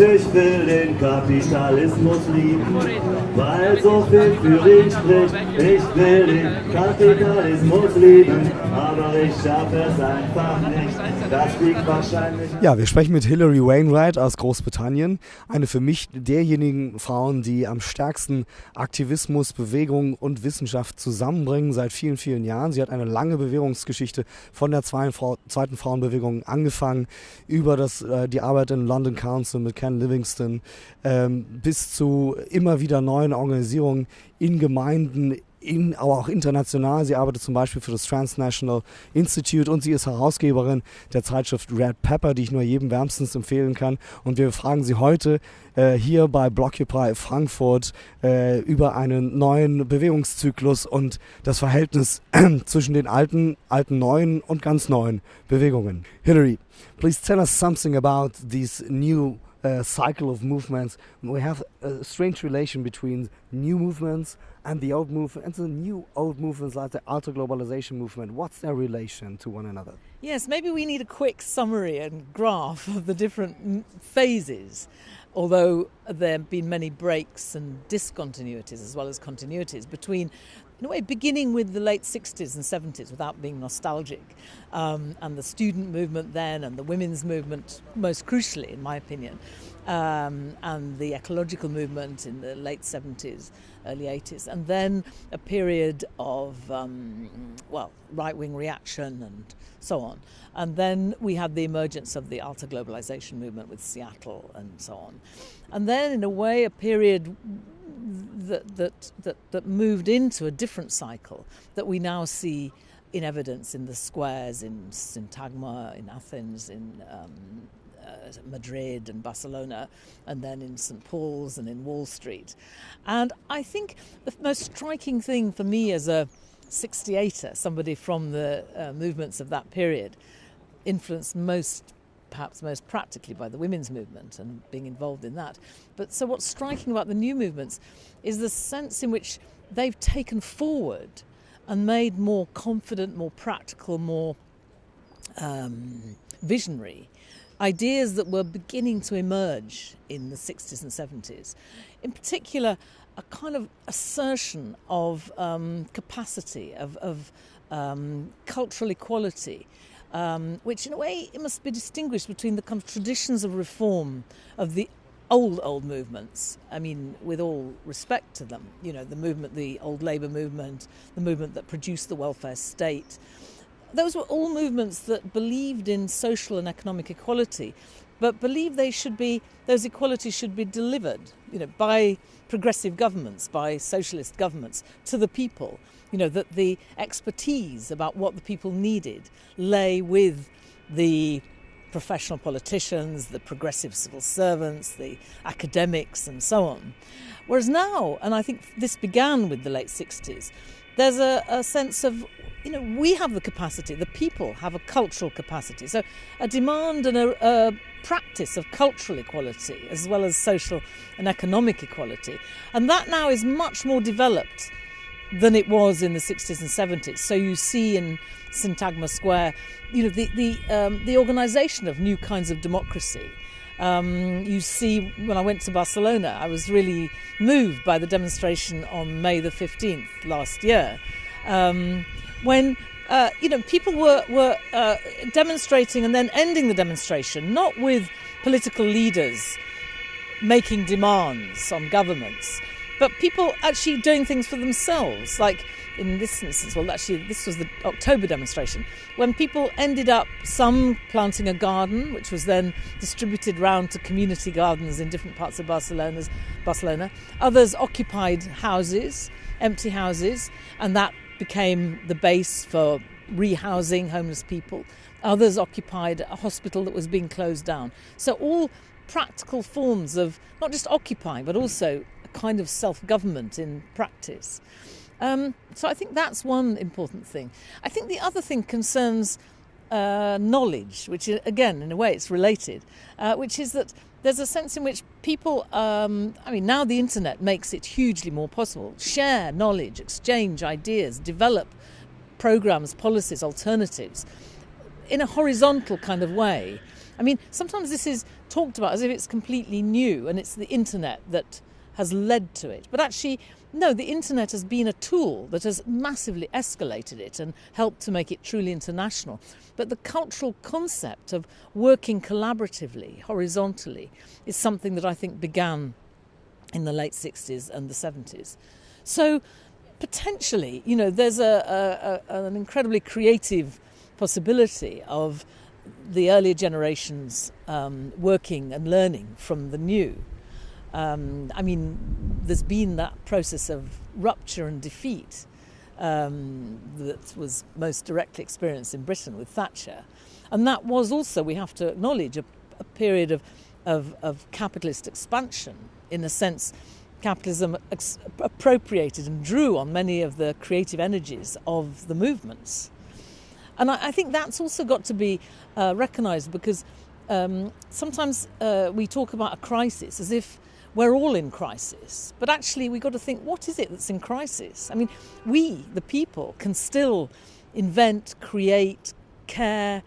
Ich will den Kapitalismus lieben, weil so viel für ihn spricht. Ich will den Kapitalismus lieben, aber ich schaffe es einfach nicht. Das liegt wahrscheinlich. Ja, wir sprechen mit Hilary Wainwright aus Großbritannien, eine für mich derjenigen Frauen, die am stärksten Aktivismus, Bewegung und Wissenschaft zusammenbringen seit vielen, vielen Jahren. Sie hat eine lange Bewegungsgeschichte von der zweiten Frauenbewegung angefangen, über das, äh, die Arbeit in London Council mit Ken Livingston ähm, bis zu immer wieder neuen Organisierungen in Gemeinden, in, aber auch international. Sie arbeitet zum Beispiel für das Transnational Institute und sie ist Herausgeberin der Zeitschrift Red Pepper, die ich nur jedem wärmstens empfehlen kann. Und wir fragen sie heute äh, hier bei Blockupy Frankfurt äh, über einen neuen Bewegungszyklus und das Verhältnis zwischen den alten, alten neuen und ganz neuen Bewegungen. Hillary, please tell us something about these new uh, cycle of movements. We have a strange relation between new movements and the old movement, and the new old movements like the alter globalization movement. What's their relation to one another? Yes, maybe we need a quick summary and graph of the different phases. Although there have been many breaks and discontinuities as well as continuities between in a way, beginning with the late 60s and 70s without being nostalgic, um, and the student movement then, and the women's movement, most crucially, in my opinion, um, and the ecological movement in the late 70s, early 80s, and then a period of, um, well, right wing reaction and so on. And then we had the emergence of the alter globalization movement with Seattle and so on. And then, in a way, a period that, that, that, that moved into a different cycle that we now see in evidence in the squares in Syntagma, in Athens, in um, uh, Madrid and Barcelona, and then in St. Paul's and in Wall Street. And I think the most striking thing for me as a 68er, somebody from the uh, movements of that period, influenced most perhaps most practically by the women's movement and being involved in that. But so what's striking about the new movements is the sense in which they've taken forward and made more confident, more practical, more um, visionary ideas that were beginning to emerge in the 60s and 70s. In particular, a kind of assertion of um, capacity, of, of um, cultural equality, um, which in a way it must be distinguished between the kind of traditions of reform of the old old movements i mean with all respect to them you know the movement the old labor movement the movement that produced the welfare state. Those were all movements that believed in social and economic equality but believed they should be those equalities should be delivered you know by progressive governments by socialist governments to the people you know, that the expertise about what the people needed lay with the professional politicians, the progressive civil servants, the academics, and so on. Whereas now, and I think this began with the late 60s, there's a, a sense of you know, we have the capacity, the people have a cultural capacity. So, a demand and a, a, practice of cultural equality as well as social and economic equality. And that now is much more developed than it was in the 60s and 70s. So you see in Syntagma Square, you know, the the um, the organisation of new kinds of democracy. Um, you see, when I went to Barcelona, I was really moved by the demonstration on May the 15th last year, um, when uh, you know people were were uh, demonstrating and then ending the demonstration, not with political leaders making demands on governments, but people actually doing things for themselves, like in this instance, well, actually, this was the October demonstration, when people ended up some planting a garden, which was then distributed round to community gardens in different parts of Barcelona's, Barcelona. Others occupied houses, empty houses, and that became the base for rehousing homeless people. Others occupied a hospital that was being closed down. So, all practical forms of not just occupying, but also kind of self government in practice. Um, so I think that's one important thing. I think the other thing concerns uh, knowledge, which is, again, in a way, it's related, uh, which is that there's a sense in which people, um, I mean, now the internet makes it hugely more possible, share knowledge, exchange ideas, develop programs, policies, alternatives in a horizontal kind of way. I mean, sometimes this is talked about as if it's completely new and it's the internet that has led to it. But actually, no, the internet has been a tool that has massively escalated it and helped to make it truly international. But the cultural concept of working collaboratively, horizontally, is something that I think began in the late 60s and the 70s. So potentially, you know, there's a, a, a, an incredibly creative possibility of the earlier generations um, working and learning from the new. Um, I mean, there's been that process of rupture and defeat um, that was most directly experienced in Britain with Thatcher. And that was also, we have to acknowledge, a, a period of, of, of, capitalist expansion. In a sense, capitalism appropriated and drew on many of the creative energies of the movements. And I, I think that's also got to be uh, recognised because um, sometimes uh, we talk about a crisis as if we're all in crisis. But actually, we've got to think what is it that's in crisis? I mean, we, the people, can still invent, create, care,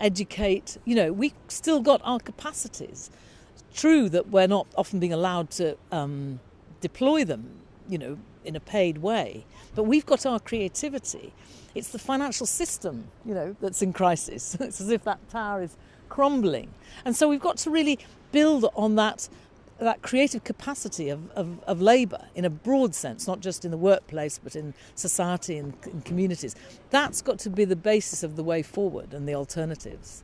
educate. You know, we've still got our capacities. It's true that we're not often being allowed to um, deploy them, you know, in a paid way, but we've got our creativity. It's the financial system, you know, that's in crisis. it's as if that tower is crumbling. And so we've got to really build on that that creative capacity of, of, of labour in a broad sense, not just in the workplace but in society and in communities, that's got to be the basis of the way forward and the alternatives.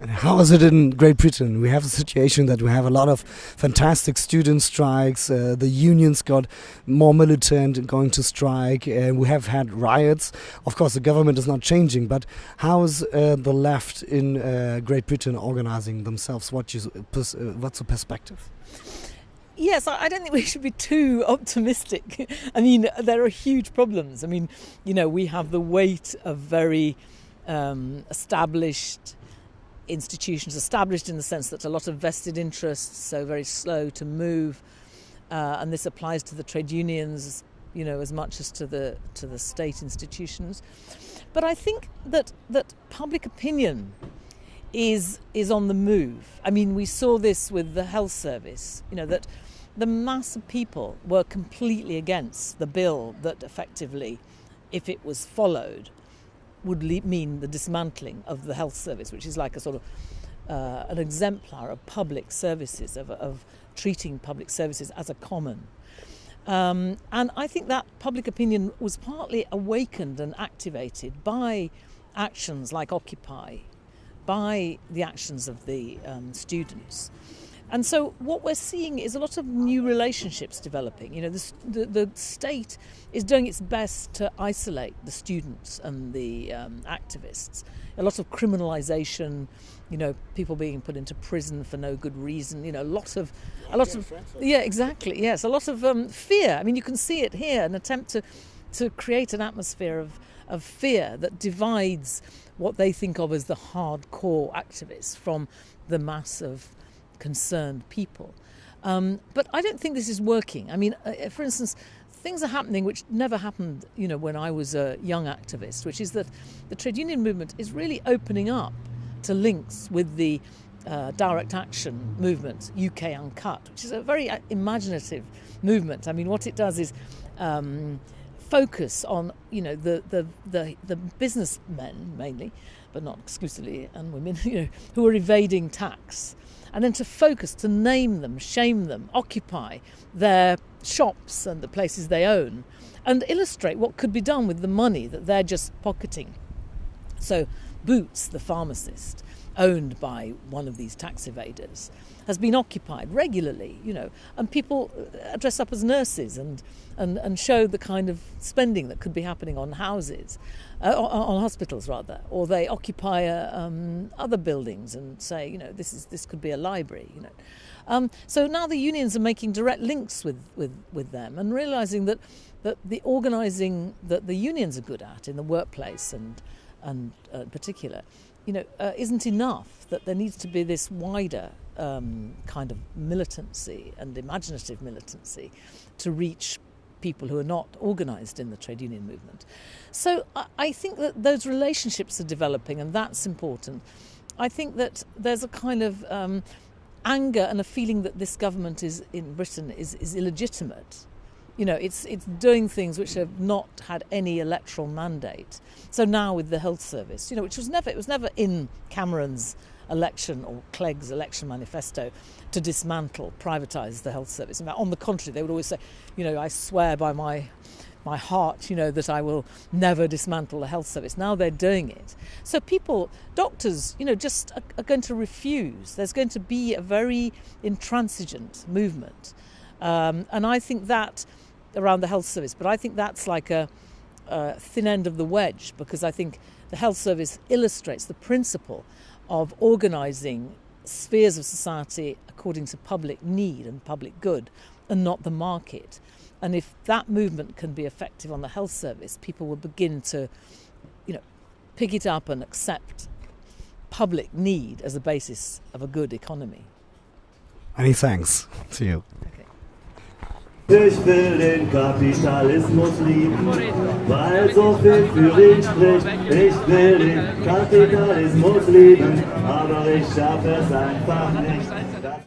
And how is it in Great Britain? We have a situation that we have a lot of fantastic student strikes. Uh, the unions got more militant going to strike. Uh, we have had riots. Of course, the government is not changing, but how is uh, the left in uh, Great Britain organizing themselves? What is, uh, what's the perspective? Yes, I don't think we should be too optimistic. I mean, there are huge problems. I mean, you know, we have the weight of very um, established institutions, established in the sense that a lot of vested interests, so very slow to move, uh, and this applies to the trade unions, you know, as much as to the to the state institutions. But I think that that public opinion is is on the move. I mean, we saw this with the health service. You know that the mass of people were completely against the bill that effectively, if it was followed, would mean the dismantling of the health service, which is like a sort of uh, an exemplar of public services, of, of, treating public services as a common. Um, and I think that public opinion was partly awakened and activated by actions like Occupy, by the actions of the um, students. And so what we're seeing is a lot of new relationships developing. You know, the, the, the state is doing its best to isolate the students and the um, activists. A lot of criminalisation, you know, people being put into prison for no good reason. You know, a lot of, a lot of, yeah, exactly, yes, a lot of um, fear. I mean, you can see it here, an attempt to, to create an atmosphere of, of fear that divides what they think of as the hardcore activists from the mass of concerned people. Um, but I don't think this is working. I mean, uh, for instance, things are happening which never happened, you know, when I was a young activist, which is that the trade union movement is really opening up to links with the uh, direct action movement, UK Uncut, which is a very uh, imaginative movement. I mean, what it does is um, focus on, you know, the, the, the, the businessmen mainly, but not exclusively, and women, you know, who are evading tax and then to focus, to name them, shame them, occupy their shops and the places they own, and illustrate what could be done with the money that they're just pocketing. So, Boots, the pharmacist, owned by one of these tax evaders, has been occupied regularly, you know, and people uh, dress up as nurses and, and, and show the kind of spending that could be happening on houses uh, on hospitals rather, or they occupy uh, um, other buildings and say, you know, this is this could be a library, you know. Um, so now the unions are making direct links with, with, with them and realizing that, that the organising that the unions are good at in the workplace and and uh, particular, you know, uh, isn't enough. That there needs to be this wider um, kind of militancy and imaginative militancy to reach people who are not organised in the trade union movement. So I think that those relationships are developing, and that's important. I think that there's a kind of um, anger and a feeling that this government is in Britain is, is illegitimate. You know, it's it's doing things which have not had any electoral mandate. So now with the health service, you know, which was never it was never in Cameron's election or Clegg's election manifesto to dismantle, privatise the health service. on the contrary, they would always say, you know, I swear by my my heart, you know, that I will never dismantle the health service. Now they're doing it. So people, doctors, you know, just are, are going to refuse. There's going to be a very intransigent movement. Um, and I think that around the health service, but I think that's like a, a thin end of the wedge because I think the health service illustrates the principle of organising spheres of society according to public need and public good and not the market. And if that movement can be effective on the health service, people will begin to, you know, pick it up and accept public need as a basis of a good economy. Any thanks to you. Ich will den Kapitalismus lieben, weil so viel für ihn spricht. Ich will den Kapitalismus lieben, aber ich schaffe es einfach nicht.